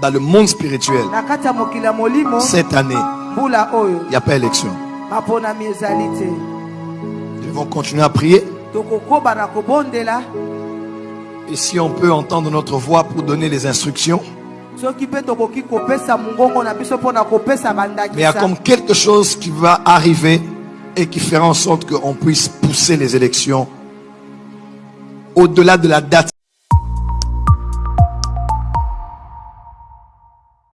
dans le monde spirituel, cette année, il n'y a pas élection. Nous devons continuer à prier. Et si on peut entendre notre voix pour donner les instructions, mais il y a comme quelque chose qui va arriver et qui fera en sorte qu'on puisse pousser les élections au-delà de la date.